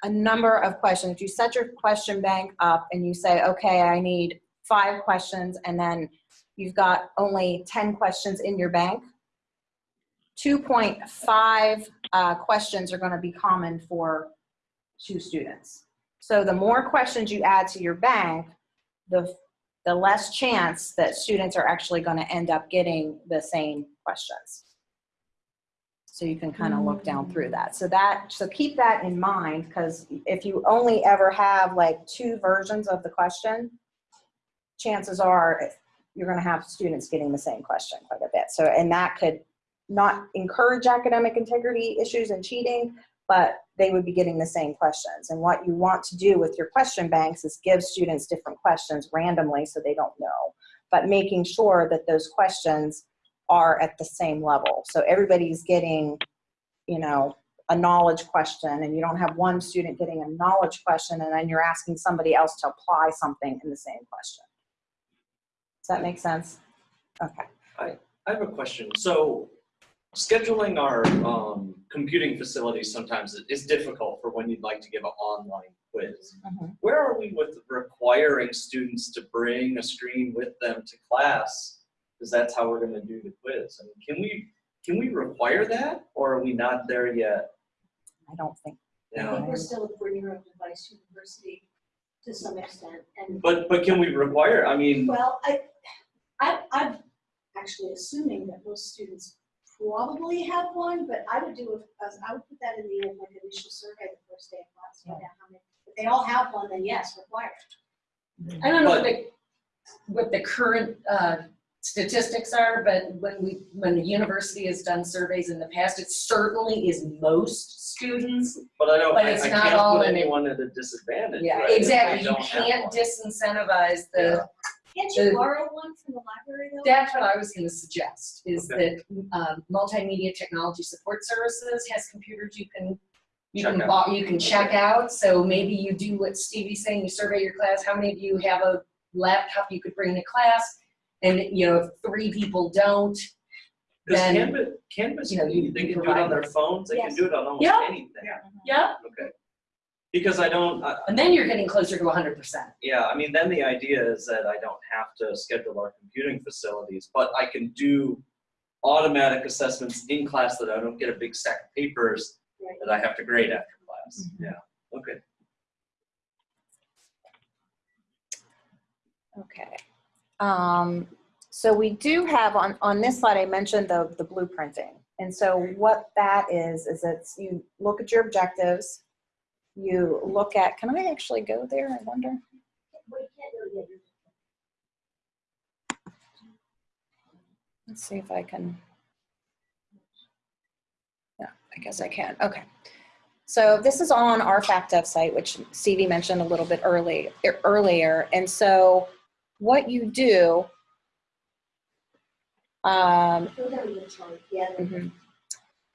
a number of questions, if you set your question bank up and you say, okay, I need five questions, and then you've got only 10 questions in your bank, 2.5 uh, questions are going to be common for two students. So the more questions you add to your bank, the, the less chance that students are actually going to end up getting the same questions. So you can kind of look down through mm. that. So that, so keep that in mind because if you only ever have like two versions of the question, chances are you're going to have students getting the same question quite a bit. So, and that could not encourage academic integrity issues and cheating, but they would be getting the same questions. And what you want to do with your question banks is give students different questions randomly so they don't know, but making sure that those questions are at the same level. So everybody's getting, you know, a knowledge question and you don't have one student getting a knowledge question and then you're asking somebody else to apply something in the same question. Does that make sense? Okay. I I have a question. So scheduling our um, computing facilities sometimes is difficult for when you'd like to give an online quiz. Mhm. Where are we with requiring students to bring a screen with them to class? Because that's how we're going to do the quiz. I mean, can we can we require that, or are we not there yet? I don't think. I Yeah. think we're still a bring your own device university to some extent, and, But but can we require? I mean, well, I, I, I'm actually assuming that most students probably have one, but I would do, a- as I would put that in the, like, initial survey the first day of class, find out how many, if they all have one, then yes, required. I don't know what the, what the current uh, statistics are, but when we, when the university has done surveys in the past, it certainly is most students. but I don't. But it's I not can't all put anyone at a disadvantage. Yeah, right, exactly. You can't disincentivize the, Can't The- you borrow one from the library though? that's what I was gonna suggest, is Okay. that um, Multimedia Technology Support Services has computers you can, you Check can, out. you can check out. So maybe you do what Stevie's saying, you survey your class, how many of you have a laptop you could bring to class? And, you know, if three people don't, Because then, Canvas, Canvas, you know, you- they you can do it on provide their phones. They can Yes. do it on almost Yeah. anything. yeah, Okay. Because I don't. I, and then you're getting closer to hundred percent. Yeah, I mean, then the idea is that I don't have to schedule our computing facilities, but I can do automatic assessments in class that I don't get a big stack of papers Right. that I have to grade after class. Mm-hmm. Yeah, okay. Okay. Um, so we do have on, on this slide, I mentioned the, the blueprinting. And so what that is, is it's you look at your objectives, you look at, can I actually go there? I wonder. Let's see if I can. Yeah, I guess I can. Okay. So this is on our FacDev site, which Stevie mentioned a little bit early, earlier. And so what you do, um, mhm,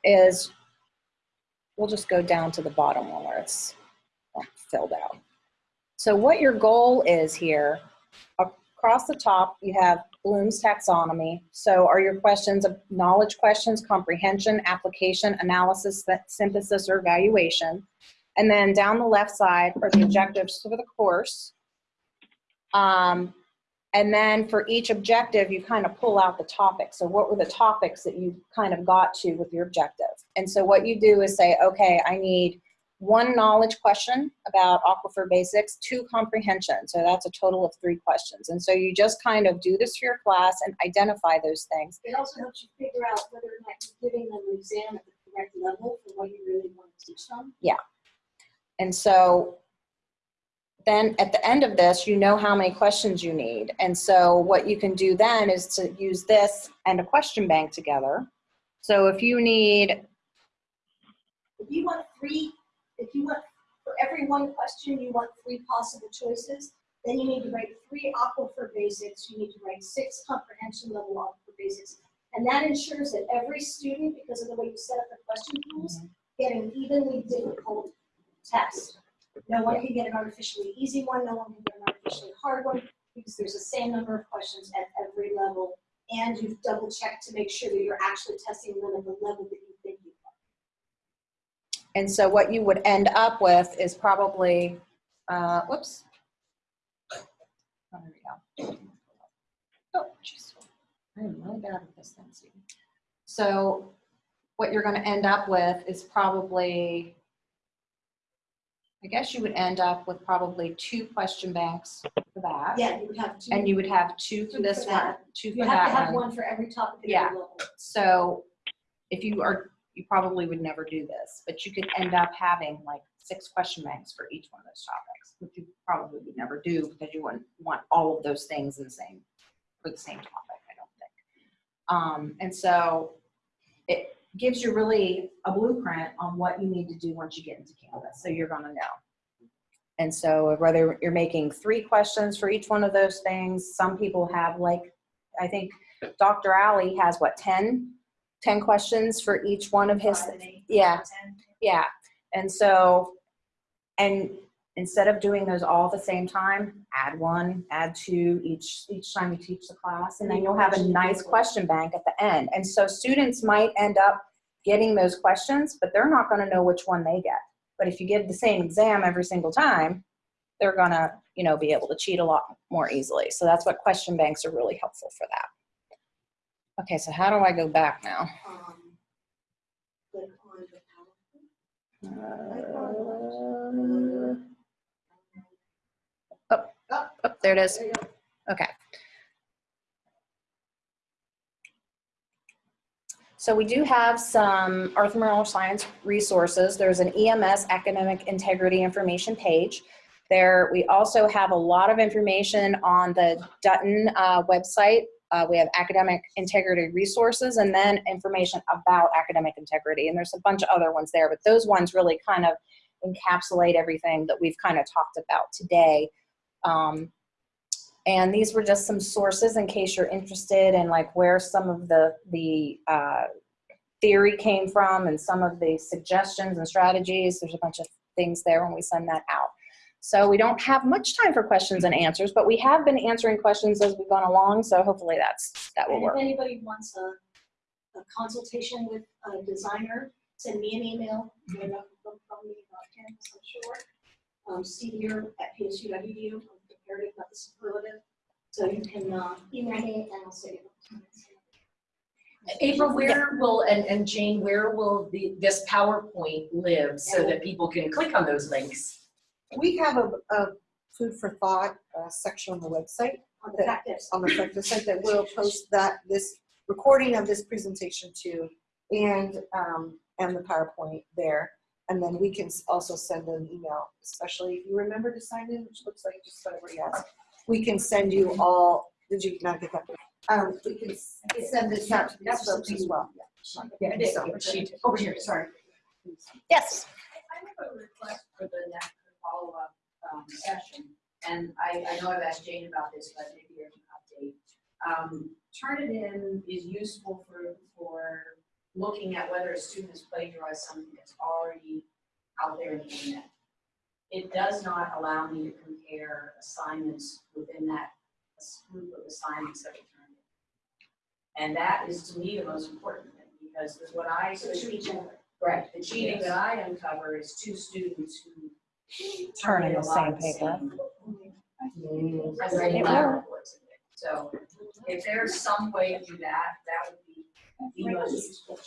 is, we'll just go down to the bottom one where it's filled out. So what your goal is here, across the top, you have Bloom's taxonomy. So are your questions of knowledge questions, comprehension, application, analysis, synthesis, or evaluation? And then down the left side are the objectives for the course. Um, and then for each objective, you kind of pull out the topic. So what were the topics that you kind of got to with your objective? And so what you do is say, okay, I need one knowledge question about aquifer basics, two comprehension. So that's a total of three questions. And so you just kind of do this for your class and identify those things. It also helps you figure out whether or not you're giving them an exam at the correct level for what you really want to teach them. Yeah. And so then at the end of this, you know how many questions you need. And so what you can do then is to use this and a question bank together. So if you need, If you want three, if you want, for every one question, you want three possible choices, then you need to write three aquifer basics, you need to write six comprehension level aquifer basics. And that ensures that every student, because of the way you set up the question pools, get an evenly difficult test. No one can get an artificially easy one, no one can get an artificially hard one, because there's the same number of questions at every level. And you've double checked to make sure that you're actually testing them at the level that you think you are. and so what you would end up with is probably, uh, whoops. Oh, there we go. Oh, jeez. I am really bad at this thing, Stephen. So what you're gonna end up with is probably, I guess you would end up with probably two question banks for that. Yeah, you would have two. And you would have two for this one, that. two for You have to that have one. one for every topic Yeah. So if you are, you probably would never do this, but you could end up having like six question banks for each one of those topics, which you probably would never do because you wouldn't want all of those things in the same, for the same topic, I don't think. Um, and so it gives you really a blueprint on what you need to do once you get into Canvas, so you're gonna know. And so whether you're making three questions for each one of those things, some people have like, I think Dr. Alley has what, 10? 10 questions for each one of his, Five and eight, yeah, yeah. And so, and instead of doing those all at the same time, add one, add two each, each time you teach the class. And then you'll have a nice question bank at the end. And so students might end up getting those questions, but they're not gonna know which one they get. But if you give the same exam every single time, they're gonna, you know, be able to cheat a lot more easily. So that's what question banks are really helpful for that. Okay, so how do I go back now? Um, Click on the PowerPoint. Uh, Oh, there it is. Okay. So we do have some Earth and Mineral Science resources. There's an EMS Academic Integrity Information page. There, we also have a lot of information on the Dutton uh, website. Uh, we have academic integrity resources and then information about academic integrity. And there's a bunch of other ones there, but those ones really kind of encapsulate everything that we've kind of talked about today. Um, and these were just some sources in case you're interested in like where some of the, the uh, theory came from and some of the suggestions and strategies. There's a bunch of things there when we send that out. So we don't have much time for questions and answers, but we have been answering questions as we've gone along. So hopefully that's, that will And work. if anybody wants a, a consultation with a designer, send me an email. Not gonna from me I'm sure. Um, at psu.edu, I'm prepared, if not the superlative. So you can, uh, email me and I'll say. April, where will, and, and Jane, where will the, this PowerPoint live so that people can click on those links? We have a, a food for thought uh, section on the website, On the FacDev on the website that will post that, this recording of this presentation to, and, um, and the PowerPoint there. And then we can also send an email, especially if you remember to sign in, which looks like just about everybody else. We can send you all, did you not get that? Um, we can s- send this out to these folks as well. Yeah, I did. She, over here, sorry. Yes. I have a request for the next follow-up um, session, and I, I know I've asked Jane about this, but maybe there's an update. Um, Turnitin is useful for, for looking at whether a student has plagiarized something that's already out there in the internet. It does not allow me to compare assignments within that group of assignments that are turned in. And that is to me the most important thing, because what I. So it should be general. Right, the cheating that I uncover is two students who. Turn in the a lot of same paper. same- Writing It lab will. reports in it. So if there's some way to do that, that would be the most useful.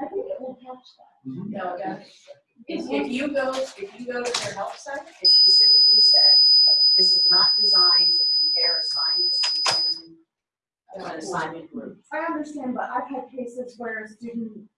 I think it will catch that. No, yeah. If, if you go, if you go to their help site, it specifically says, this is not designed to compare assignments within uh, an assignment group. I understand, but I've had cases where a student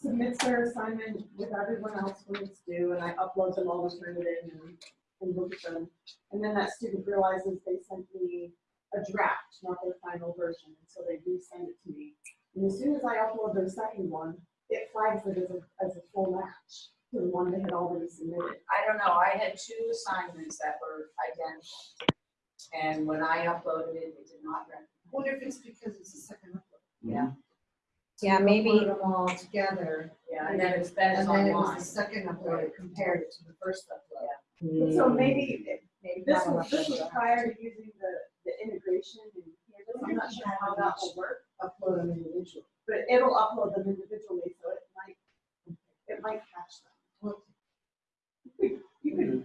submits their assignment with everyone else when it's due, and I upload them all, turn it in, and, and look at them. And then that student realizes they sent me a draft, not their final version, and so they resend it to me. And as soon as I upload their second one, it flags it as a, as a full match to the one they had already submitted. I don't know, I had two assignments that were identical. And when I uploaded it, it did not recognize. Wonder if it's because it's a second upload. Yeah. Yeah, maybe- uploaded them all together, Yeah, and then it's, then it's and then it was the second upload, it compared it to the first upload. Yeah. So maybe, it- Maybe this was, this was prior to using the, the integration and I'm not sure how that will work. Upload them individually. But it'll upload them individually, so it might, it might catch them. You could,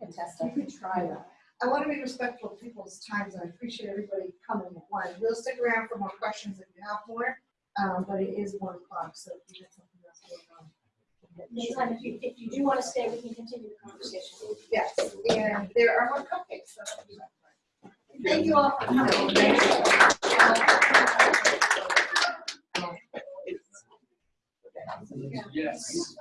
Can test you it. could try that. I want to be respectful of people's times, and I appreciate everybody coming at once. We'll stick around for more questions if you have more, um, but it is one o'clock, so if you have something else going on. Meantime, if you, if you do want to stay, we can continue the conversation. Yes, and there are more cupcakes. so- Thank you all for coming. Yes.